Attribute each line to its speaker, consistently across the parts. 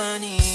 Speaker 1: sunny.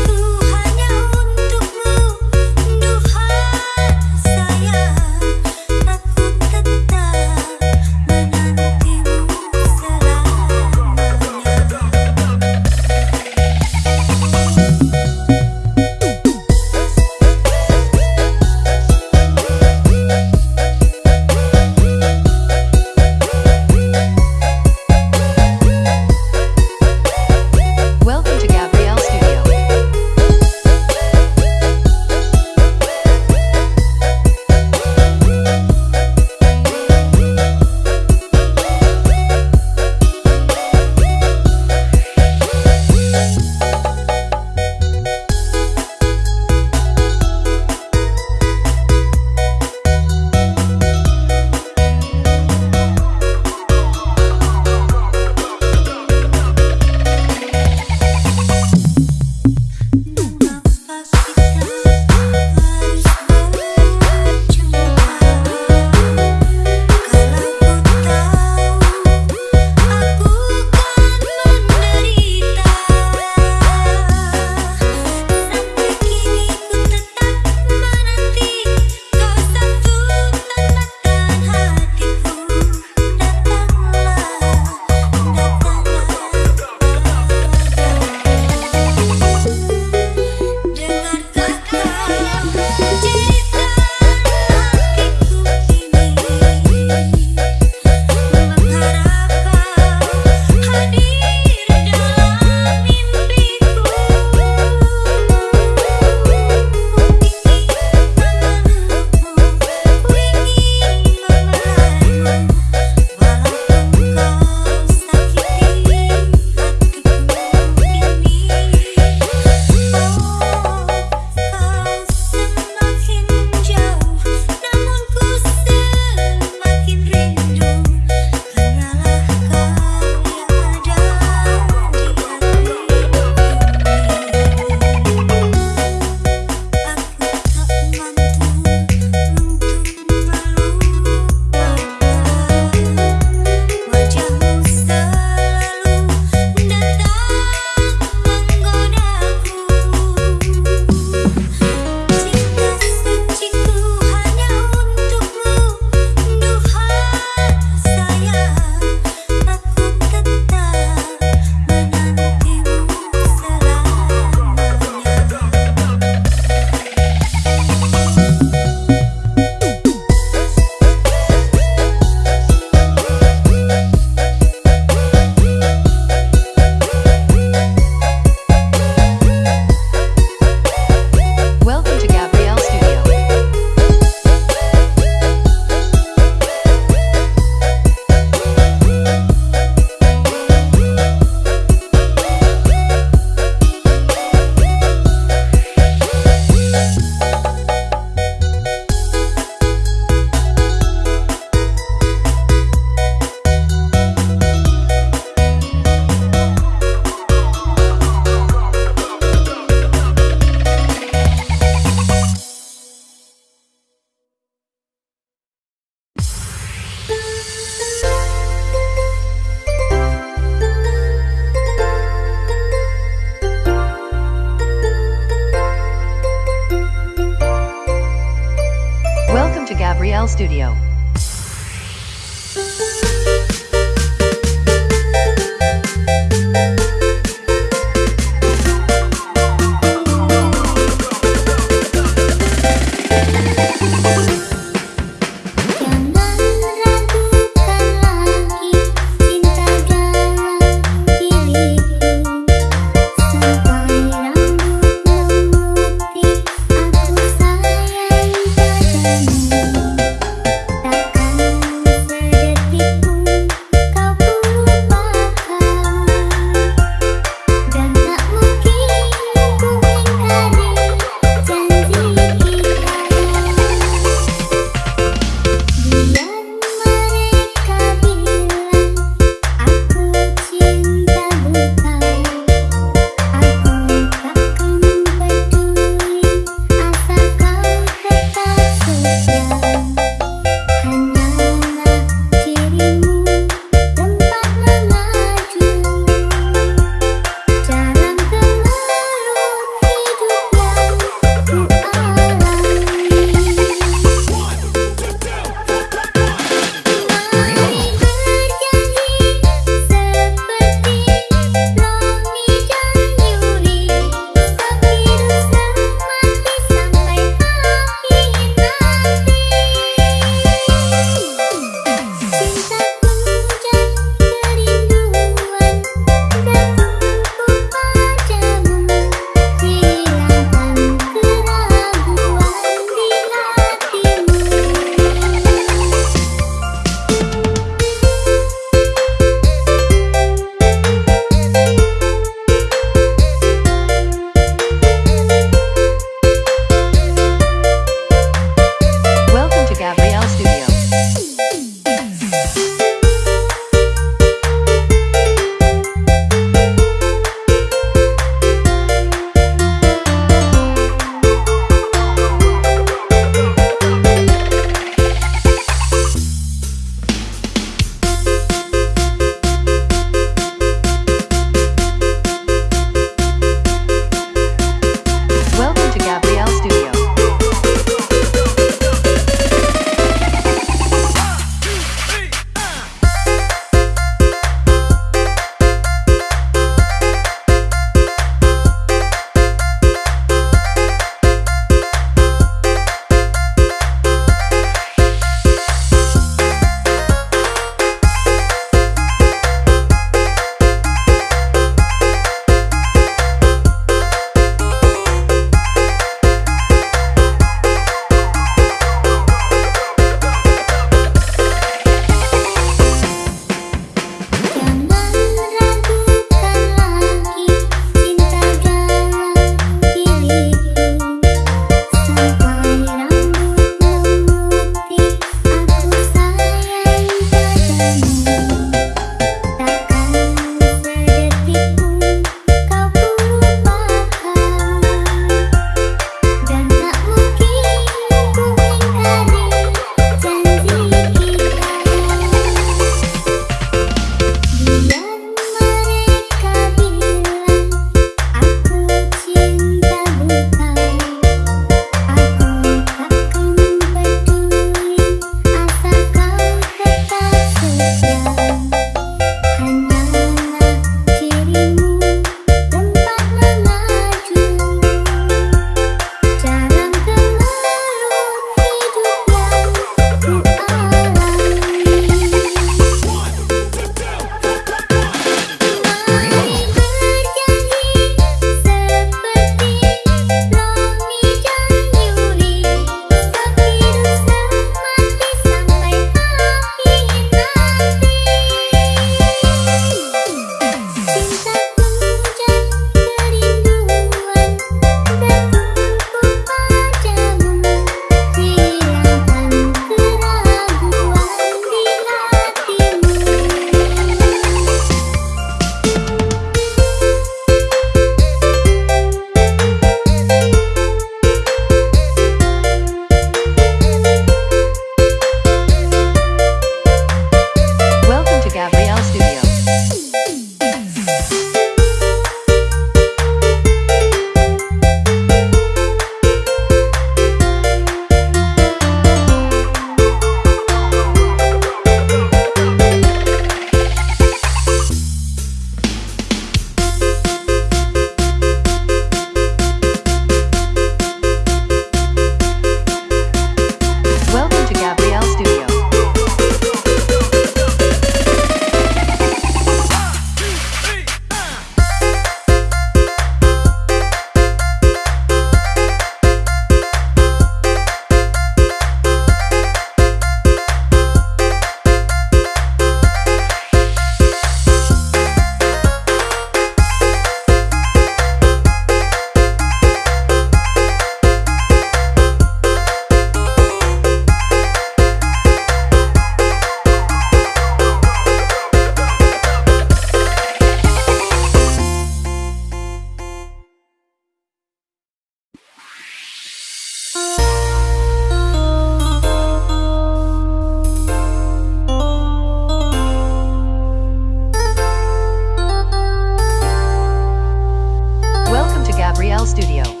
Speaker 1: Studio.